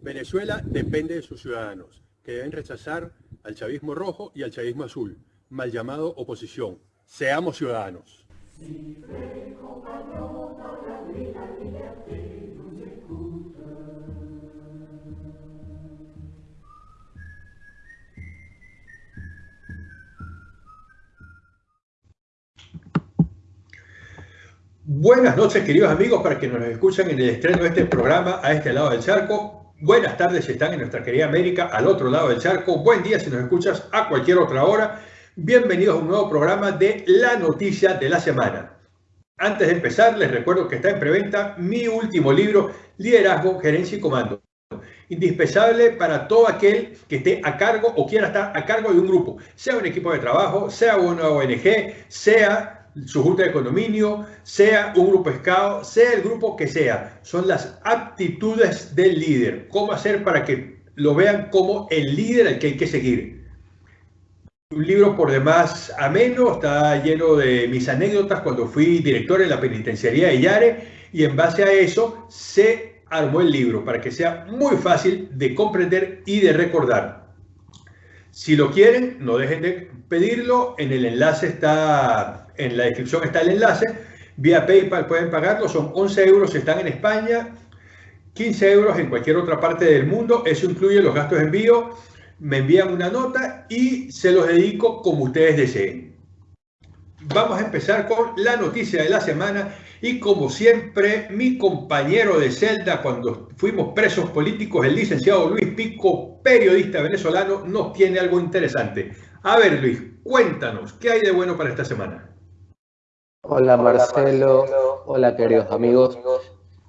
Venezuela depende de sus ciudadanos, que deben rechazar al chavismo rojo y al chavismo azul, mal llamado oposición. Seamos ciudadanos. Buenas noches, queridos amigos, para que nos escuchan en el estreno de este programa a este lado del charco. Buenas tardes si están en nuestra querida América al otro lado del charco. Buen día si nos escuchas a cualquier otra hora. Bienvenidos a un nuevo programa de La Noticia de la Semana. Antes de empezar, les recuerdo que está en preventa mi último libro, Liderazgo, Gerencia y Comando. Indispensable para todo aquel que esté a cargo o quiera estar a cargo de un grupo, sea un equipo de trabajo, sea una ONG, sea su junta de condominio, sea un grupo SCAO, sea el grupo que sea. Son las aptitudes del líder. ¿Cómo hacer para que lo vean como el líder al que hay que seguir? Un libro por demás ameno, está lleno de mis anécdotas cuando fui director en la penitenciaría de Yare y en base a eso se armó el libro para que sea muy fácil de comprender y de recordar. Si lo quieren, no dejen de pedirlo. En el enlace está en la descripción está el enlace. Vía PayPal pueden pagarlo, son 11 euros si están en España, 15 euros en cualquier otra parte del mundo. Eso incluye los gastos de envío. Me envían una nota y se los dedico como ustedes deseen. Vamos a empezar con la noticia de la semana y como siempre mi compañero de celda cuando fuimos presos políticos, el licenciado Luis Pico, periodista venezolano, nos tiene algo interesante. A ver Luis, cuéntanos, ¿qué hay de bueno para esta semana? Hola Marcelo, hola queridos amigos.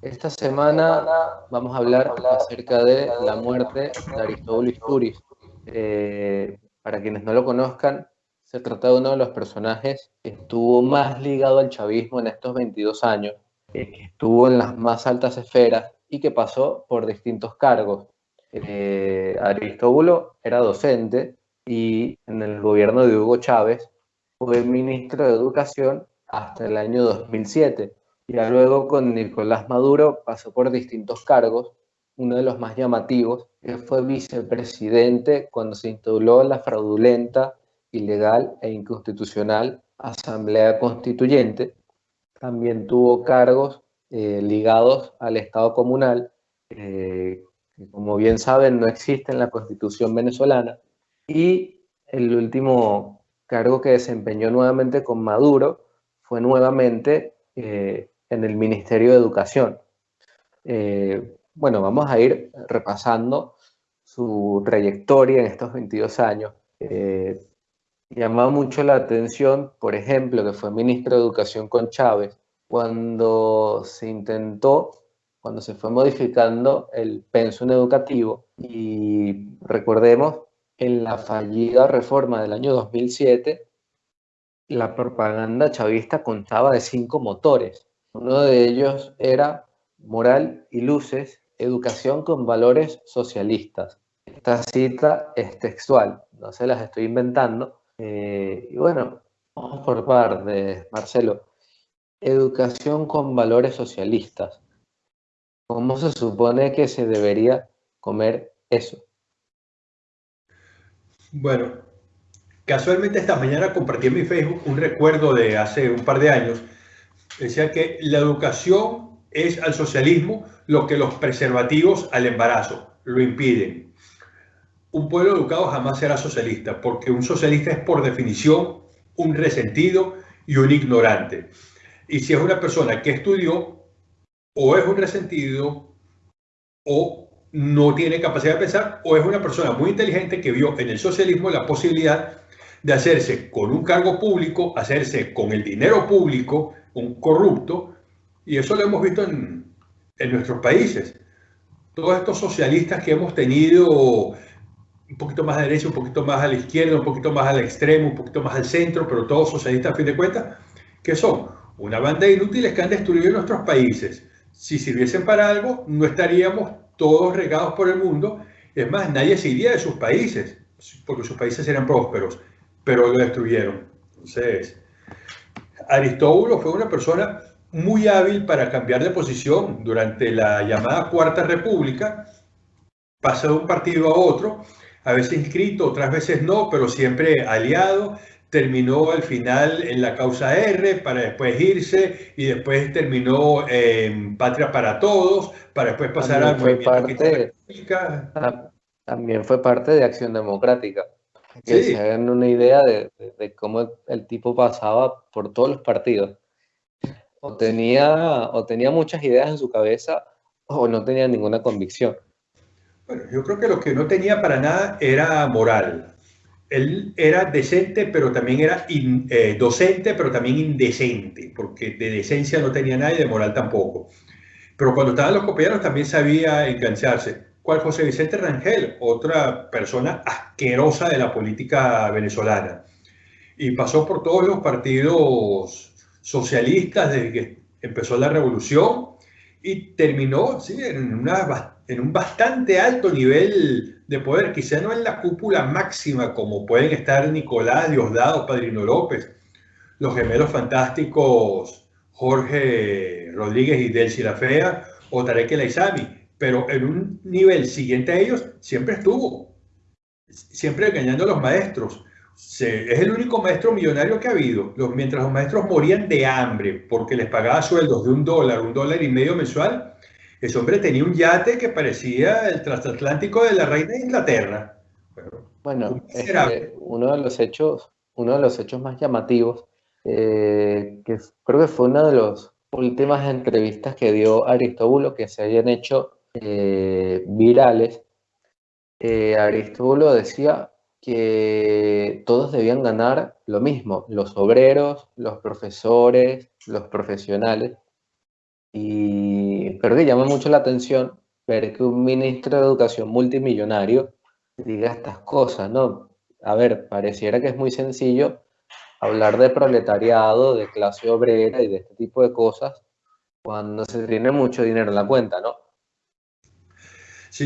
Esta semana vamos a hablar acerca de la muerte de Aristóbulo Isturiz. Eh, para quienes no lo conozcan, se trata de uno de los personajes que estuvo más ligado al chavismo en estos 22 años, eh, que estuvo en las más altas esferas y que pasó por distintos cargos. Eh, Aristóbulo era docente y en el gobierno de Hugo Chávez fue ministro de Educación hasta el año 2007. Y luego con Nicolás Maduro pasó por distintos cargos, uno de los más llamativos, fue vicepresidente cuando se instauró la fraudulenta, ilegal e inconstitucional Asamblea Constituyente. También tuvo cargos eh, ligados al Estado comunal, eh, que como bien saben no existe en la Constitución venezolana. Y el último cargo que desempeñó nuevamente con Maduro fue nuevamente eh, en el Ministerio de Educación. Eh, bueno, vamos a ir repasando su trayectoria en estos 22 años. Eh, llamaba mucho la atención, por ejemplo, que fue ministro de Educación con Chávez, cuando se intentó, cuando se fue modificando el pensum educativo y recordemos en la fallida reforma del año 2007 la propaganda chavista contaba de cinco motores. Uno de ellos era moral y luces, educación con valores socialistas. Esta cita es textual, no se las estoy inventando. Eh, y bueno, vamos por parte, Marcelo. Educación con valores socialistas. ¿Cómo se supone que se debería comer eso? Bueno, Casualmente esta mañana compartí en mi Facebook un recuerdo de hace un par de años. Decía que la educación es al socialismo lo que los preservativos al embarazo lo impiden. Un pueblo educado jamás será socialista, porque un socialista es por definición un resentido y un ignorante. Y si es una persona que estudió, o es un resentido, o no tiene capacidad de pensar, o es una persona muy inteligente que vio en el socialismo la posibilidad de hacerse con un cargo público, hacerse con el dinero público, un corrupto, y eso lo hemos visto en, nuestros países. Todos estos socialistas que hemos tenido un poquito más a la derecha, un poquito más a la izquierda, un poquito más al extremo, un poquito más al centro, pero todos socialistas a fin de cuentas, que son una banda de inútiles que han destruido nuestros países. Si sirviesen para algo, no estaríamos todos regados por el mundo. Es más, nadie se iría de sus países, porque sus países eran prósperos pero lo destruyeron. Entonces, Aristóbulo fue una persona muy hábil para cambiar de posición durante la llamada Cuarta República, pasa de un partido a otro, a veces inscrito, otras veces no, pero siempre aliado, terminó al final en la causa R para después irse y después terminó en Patria para Todos para después pasar al movimiento También fue parte de Acción Democrática. Que se hagan una idea de, cómo el tipo pasaba por todos los partidos. O tenía, o tenía muchas ideas en su cabeza o no tenía ninguna convicción. Bueno, yo creo que lo que no tenía para nada era moral él era decente, pero también era eh, docente, pero también indecente, porque de decencia no tenía nada y de moral tampoco. Pero cuando estaban los copiados también sabía engancharse. ¿Cuál José Vicente Rangel? Otra persona asquerosa de la política venezolana. Y pasó por todos los partidos socialistas desde que empezó la revolución y terminó sí, en, un bastante alto nivel de poder, quizá no en la cúpula máxima como pueden estar Nicolás, Diosdado, Padrino López, los gemelos fantásticos Jorge Rodríguez y Delcy La Fea o Tarek El pero en un nivel siguiente a ellos siempre estuvo, siempre engañando a los maestros. es el único maestro millonario que ha habido. Los, mientras los maestros morían de hambre porque les pagaba sueldos de un dólar, un dólar y medio mensual, ese hombre tenía un yate que parecía el transatlántico de la reina de Inglaterra. Bueno, este, uno de los hechos, uno de los hechos más llamativos, eh, que creo que fue una de las últimas entrevistas que dio Aristóbulo que se habían hecho eh, virales. Eh, Aristóbulo decía que todos debían ganar lo mismo, los obreros, los profesores, los profesionales, y creo que llama mucho la atención ver que un ministro de Educación multimillonario diga estas cosas, ¿no? A ver, pareciera que es muy sencillo hablar de proletariado, de clase obrera y de este tipo de cosas cuando se tiene mucho dinero en la cuenta, ¿no?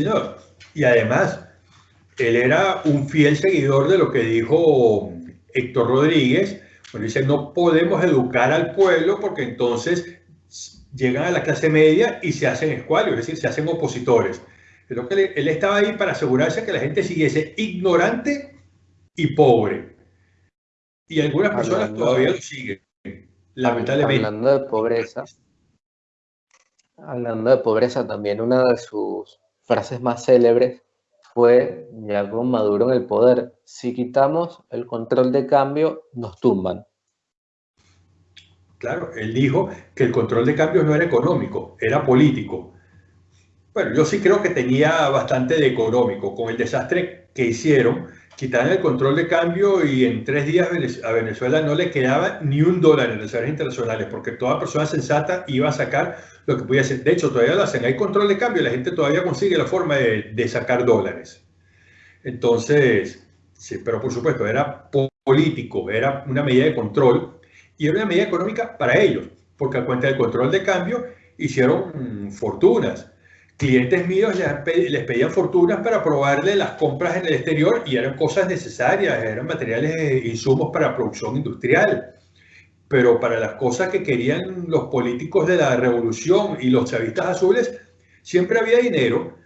No. Y además, él era un fiel seguidor de lo que dijo Héctor Rodríguez, cuando dice, no podemos educar al pueblo porque entonces llegan a la clase media y se hacen escualios, es decir, se hacen opositores. Creo que él estaba ahí para asegurarse que la gente siguiese ignorante y pobre. Y algunas personas todavía lo siguen, lamentablemente. Hablando de pobreza, hablando de pobreza, también una de sus frases más célebres fue, ya con Maduro en el poder, si quitamos el control de cambio, nos tumban. Claro, él dijo que el control de cambios no era económico, era político. Bueno, yo sí creo que tenía bastante de económico. Con el desastre que hicieron, quitaron el control de cambio y en tres días a Venezuela no le quedaba ni un dólar en reservas internacionales, porque toda persona sensata iba a sacar lo que podía hacer. De hecho, todavía lo hacen. Hay control de cambio y la gente todavía consigue la forma de, de sacar dólares. Entonces, sí, pero por supuesto, era político, era una medida de control y era una medida económica para ellos, porque a cuenta del control de cambio hicieron fortunas. Clientes míos les pedían fortunas para probarle las compras en el exterior y eran cosas necesarias, eran materiales, e insumos para producción industrial. Pero para las cosas que querían los políticos de la revolución y los chavistas azules, siempre había dinero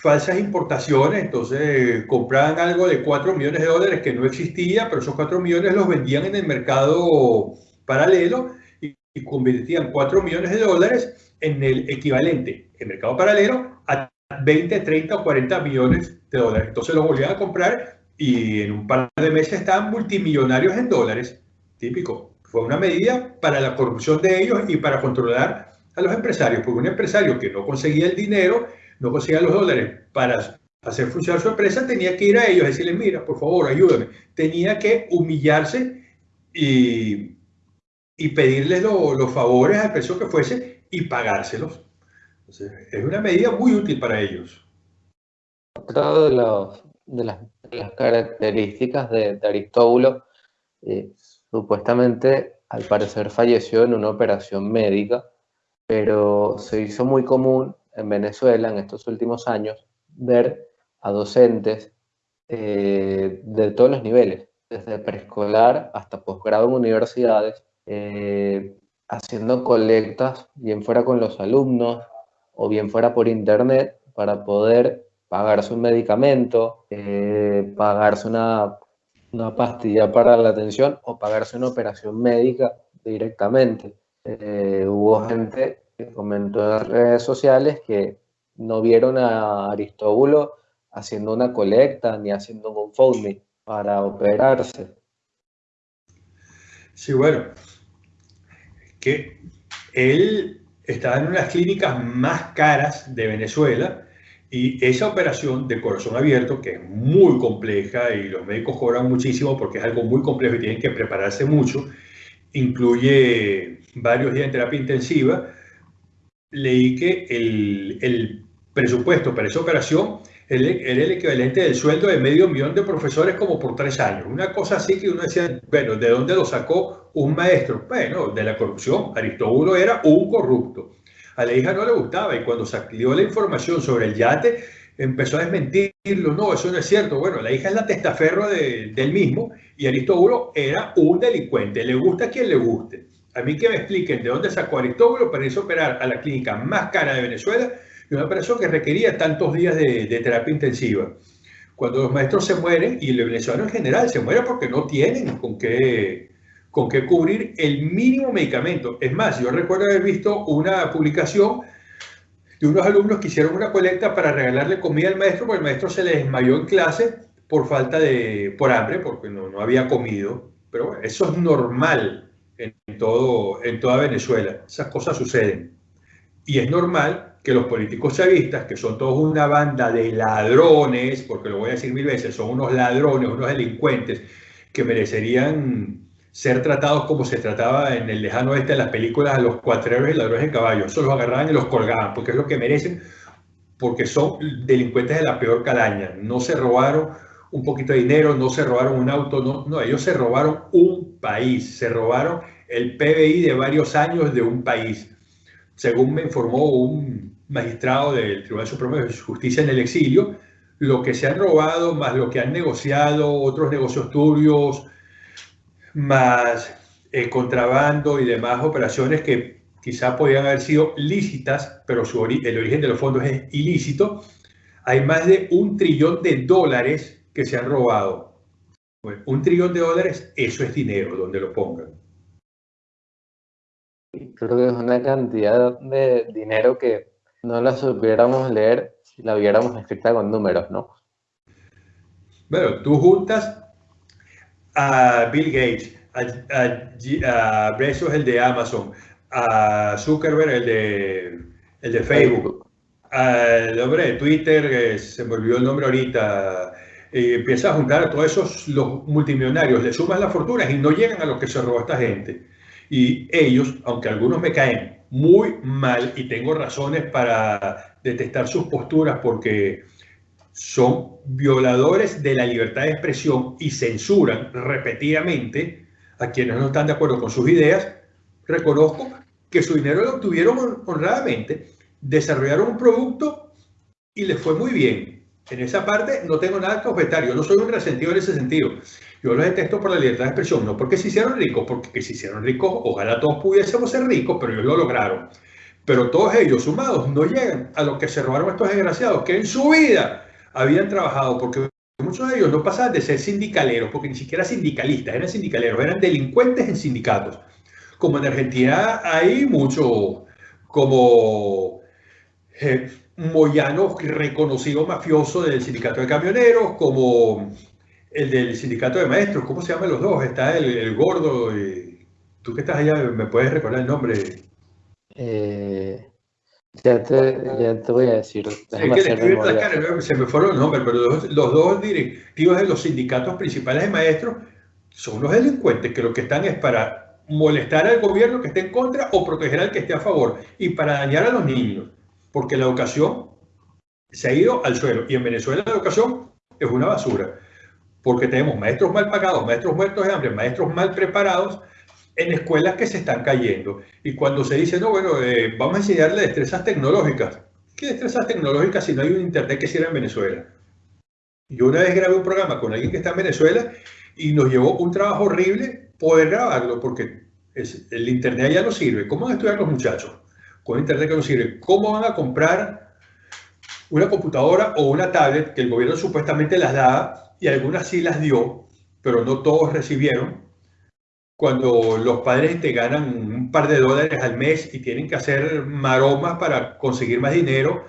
falsas importaciones, entonces compraban algo de 4 millones de dólares que no existía, pero esos 4 millones los vendían en el mercado paralelo y, convertían 4 millones de dólares en el equivalente, en mercado paralelo, a 20, 30 o 40 millones de dólares. Entonces los volvían a comprar y en un par de meses estaban multimillonarios en dólares. Típico. Fue una medida para la corrupción de ellos y para controlar a los empresarios, porque un empresario que no conseguía el dinero no conseguía los dólares para hacer funcionar su empresa, tenía que ir a ellos y decirles, mira, por favor, ayúdame. Tenía que humillarse y, y pedirles los favores al precio que fuese y pagárselos. es una medida muy útil para ellos. Otra de, de, las, características de, Aristóbulo, eh, supuestamente, al parecer falleció en una operación médica, pero se hizo muy común en Venezuela en estos últimos años ver a docentes eh, de todos los niveles, desde preescolar hasta posgrado en universidades, eh, haciendo colectas, bien fuera con los alumnos o bien fuera por internet, para poder pagarse un medicamento, eh, pagarse una, una, pastilla para la atención o pagarse una operación médica directamente. Eh, hubo gente que comentó en redes sociales que no vieron a Aristóbulo haciendo una colecta ni haciendo un GoFundMe para operarse. Sí, bueno, que él estaba en unas clínicas más caras de Venezuela y esa operación de corazón abierto, que es muy compleja y los médicos cobran muchísimo porque es algo muy complejo y tienen que prepararse mucho, incluye varios días de terapia intensiva, leí que el, el presupuesto para esa operación era el equivalente del sueldo de medio millón de profesores como por tres años. Una cosa así que uno decía, bueno, ¿de dónde lo sacó un maestro? Bueno, de la corrupción. Aristóbulo era un corrupto. A la hija no le gustaba y cuando salió la información sobre el yate, empezó a desmentirlo. No, eso no es cierto. Bueno, la hija es la testaferro del mismo y Aristóbulo era un delincuente. Le gusta a quien le guste. A mí que me expliquen de dónde sacó Aristóbulo para irse a operar a la clínica más cara de Venezuela y una operación que requería tantos días de, terapia intensiva. Cuando los maestros se mueren, y el venezolano en general se muere porque no tienen con qué, con qué cubrir el mínimo medicamento. Es más, yo recuerdo haber visto una publicación de unos alumnos que hicieron una colecta para regalarle comida al maestro, porque el maestro se le desmayó en clase por falta de, por hambre, porque no, no había comido. Pero eso es normal en, todo, en toda Venezuela. Esas cosas suceden. Y es normal que los políticos chavistas, que son todos una banda de ladrones, porque lo voy a decir mil veces, son unos ladrones, unos delincuentes, que merecerían ser tratados como se trataba en el lejano oeste de las películas a los cuatreros y ladrones de caballo. Eso los agarraban y los colgaban, porque es lo que merecen, porque son delincuentes de la peor calaña. No se robaron un poquito de dinero, no se robaron un auto, no, no, ellos se robaron un país, se robaron el PBI de varios años de un país. Según me informó un magistrado del Tribunal Supremo de Justicia en el exilio, lo que se han robado, más lo que han negociado, otros negocios turbios, más eh, contrabando y demás operaciones que quizás podrían haber sido lícitas, pero su el origen de los fondos es ilícito, hay más de un trillón de dólares que se han robado. un trillón de dólares, eso es dinero, donde lo pongan. Creo que es una cantidad de dinero que no la supiéramos leer si la viéramos escrita con números, ¿no? Bueno, tú juntas a Bill Gates, a, a, Bezos, el de Amazon, a Zuckerberg, el de, el de Facebook, al hombre de Twitter, que se me olvidó el nombre ahorita, y empiezas a juntar a todos esos los multimillonarios, le sumas las fortunas y no llegan a lo que se robó esta gente. Y ellos, aunque algunos me caen muy mal y tengo razones para detestar sus posturas porque son violadores de la libertad de expresión y censuran repetidamente a quienes no están de acuerdo con sus ideas, reconozco que su dinero lo obtuvieron honradamente, desarrollaron un producto y les fue muy bien. En esa parte no tengo nada que objetar, yo no soy un resentido en ese sentido. Yo los detesto por la libertad de expresión, no porque se hicieron ricos, porque se hicieron ricos, ojalá todos pudiésemos ser ricos, pero ellos lo lograron. Pero todos ellos sumados no llegan a lo que se robaron estos desgraciados, que en su vida habían trabajado, porque muchos de ellos no pasaban de ser sindicaleros, porque ni siquiera sindicalistas, eran sindicaleros, eran delincuentes en sindicatos. Como en Argentina hay mucho, como eh, Moyano, reconocido mafioso del sindicato de camioneros, como el del sindicato de maestros, ¿cómo se llaman los dos? Está el, gordo, y, tú que estás allá, ¿me puedes recordar el nombre? Eh, ya, te, ya, te, voy a decir. se me fueron los nombres, pero los, los, dos directivos de los sindicatos principales de maestros son unos delincuentes que lo que están es para molestar al gobierno que esté en contra o proteger al que esté a favor y para dañar a los niños, porque la educación se ha ido al suelo y en Venezuela la educación es una basura porque tenemos maestros mal pagados, maestros muertos de hambre, maestros mal preparados en escuelas que se están cayendo. Y cuando se dice, no, bueno, eh, vamos a enseñarle destrezas tecnológicas. ¿Qué destrezas tecnológicas si no hay un internet que sirva en Venezuela? Yo una vez grabé un programa con alguien que está en Venezuela y nos llevó un trabajo horrible poder grabarlo, porque el Internet ya no sirve. ¿Cómo van a estudiar los muchachos? Con Internet que no sirve. ¿Cómo van a comprar una computadora o una tablet que el gobierno supuestamente las da y algunas sí las dio, pero no todos recibieron? Cuando los padres te ganan un par de dólares al mes y tienen que hacer maromas para conseguir más dinero,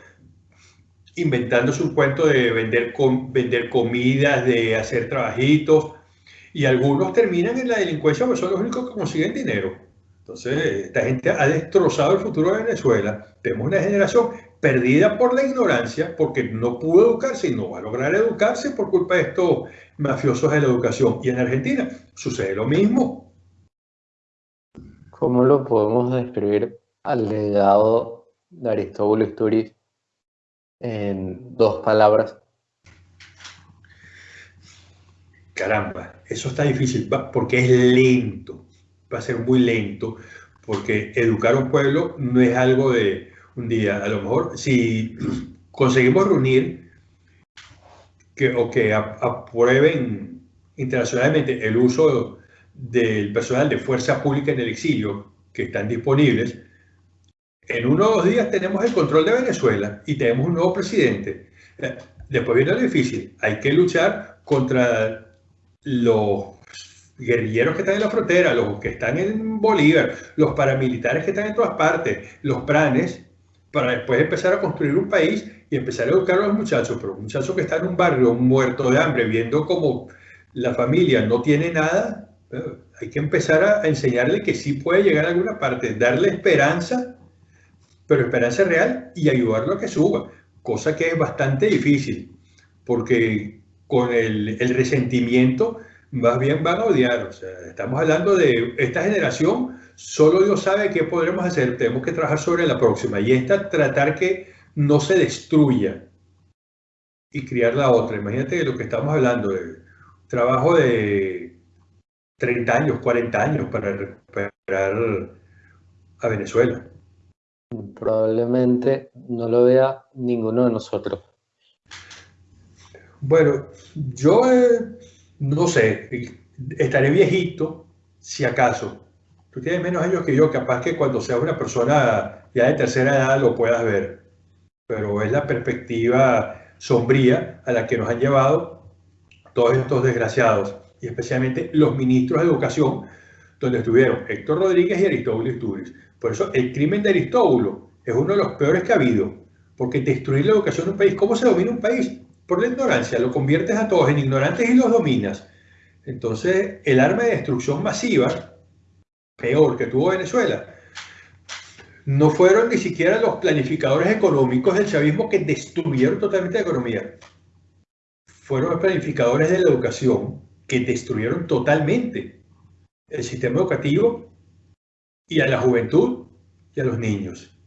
inventándose un cuento de vender, vender comidas, de hacer trabajitos, y algunos terminan en la delincuencia porque son los únicos que consiguen dinero. Entonces, esta gente ha destrozado el futuro de Venezuela. Tenemos una generación perdida por la ignorancia, porque no pudo educarse y no va a lograr educarse por culpa de estos mafiosos de la educación. Y en Argentina sucede lo mismo. ¿Cómo lo podemos describir al legado de Aristóbulo Isturiz en dos palabras? Caramba, eso está difícil porque es lento, va a ser muy lento, porque educar a un pueblo no es algo de un día. A lo mejor si conseguimos reunir que, o que aprueben internacionalmente el uso del personal de fuerza pública en el exilio que están disponibles, en uno o dos días tenemos el control de Venezuela y tenemos un nuevo presidente. Eh, después viene lo difícil, hay que luchar contra los guerrilleros que están en la frontera, los que están en Bolívar, los paramilitares que están en todas partes, los pranes, para después empezar a construir un país y empezar a educar a los muchachos, pero un muchacho que está en un barrio muerto de hambre, viendo como la familia no tiene nada, hay que empezar a enseñarle que sí puede llegar a alguna parte, darle esperanza, pero esperanza real y ayudarlo a que suba, cosa que es bastante difícil, porque con el, resentimiento, más bien van a odiar. O sea, estamos hablando de esta generación, solo Dios sabe qué podremos hacer, tenemos que trabajar sobre la próxima. Y esta, tratar que no se destruya y criar la otra. Imagínate lo que estamos hablando, de trabajo de 30 años, 40 años para recuperar a Venezuela. Probablemente no lo vea ninguno de nosotros. Bueno, yo eh, no sé, estaré viejito, si acaso. Tú tienes menos años que yo, capaz que cuando seas una persona ya de tercera edad lo puedas ver. Pero es la perspectiva sombría a la que nos han llevado todos estos desgraciados, y especialmente los ministros de educación, donde estuvieron Héctor Rodríguez y Aristóbulo Isturiz. Por eso el crimen de Aristóbulo es uno de los peores que ha habido, porque destruir la educación de un país, ¿cómo se domina un país? por la ignorancia, lo conviertes a todos en ignorantes y los dominas. Entonces, el arma de destrucción masiva, peor que tuvo Venezuela, no fueron ni siquiera los planificadores económicos del chavismo que destruyeron totalmente la economía. Fueron los planificadores de la educación que destruyeron totalmente el sistema educativo y a la juventud y a los niños.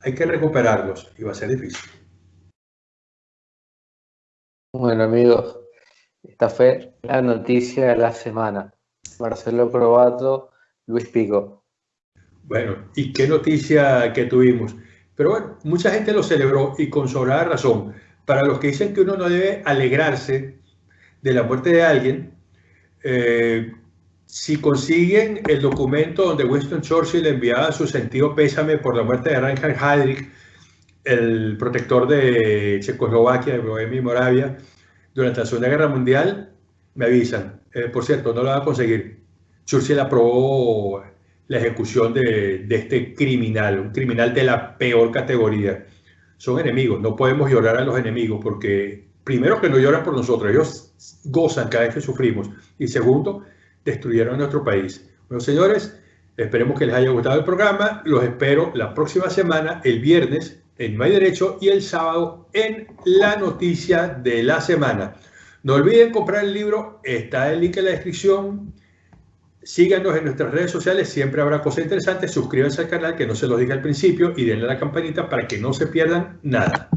Hay que recuperarlos y va a ser difícil. Bueno amigos, esta fue la noticia de la semana. Marcelo Probato, Luis Pico. Bueno, y qué noticia que tuvimos. Pero bueno, mucha gente lo celebró y con sobrada razón. Para los que dicen que uno no debe alegrarse de la muerte de alguien, eh, si consiguen el documento donde Winston Churchill enviaba su sentido pésame por la muerte de Reinhard Heydrich, el protector de Checoslovaquia, de Bohemia y Moravia, durante la Segunda Guerra Mundial, me avisan. Eh, por cierto, no lo va a conseguir. Churchill aprobó la ejecución de, de, este criminal, un criminal de la peor categoría. Son enemigos, no podemos llorar a los enemigos porque, primero, que no lloran por nosotros, ellos gozan cada vez que sufrimos. Y segundo, destruyeron nuestro país. Bueno, señores, esperemos que les haya gustado el programa. Los espero la próxima semana, el viernes, en No hay Derecho y el sábado en La Noticia de la Semana. No olviden comprar el libro, está el link en la descripción. Síganos en nuestras redes sociales, siempre habrá cosas interesantes. Suscríbanse al canal, que no se los diga al principio, y denle a la campanita para que no se pierdan nada.